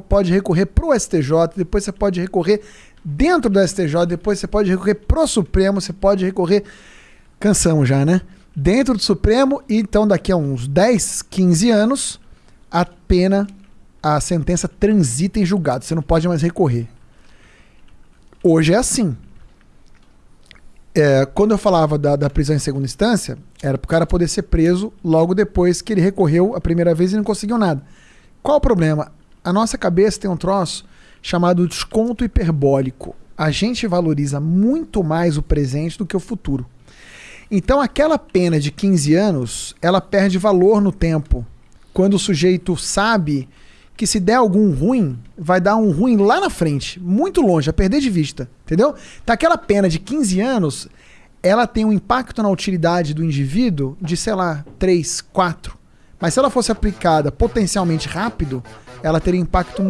pode recorrer pro STJ, depois você pode recorrer dentro do STJ, depois você pode recorrer pro Supremo, você pode recorrer. Cansamos já, né? Dentro do Supremo, e então daqui a uns 10, 15 anos, a pena, a sentença transita em julgado. Você não pode mais recorrer. Hoje é assim. É, quando eu falava da, da prisão em segunda instância, era para o cara poder ser preso logo depois que ele recorreu a primeira vez e não conseguiu nada. Qual o problema? A nossa cabeça tem um troço chamado desconto hiperbólico. A gente valoriza muito mais o presente do que o futuro. Então aquela pena de 15 anos, ela perde valor no tempo. Quando o sujeito sabe que se der algum ruim, vai dar um ruim lá na frente, muito longe, a perder de vista, entendeu? Então aquela pena de 15 anos, ela tem um impacto na utilidade do indivíduo de, sei lá, 3, 4. Mas se ela fosse aplicada potencialmente rápido, ela teria impacto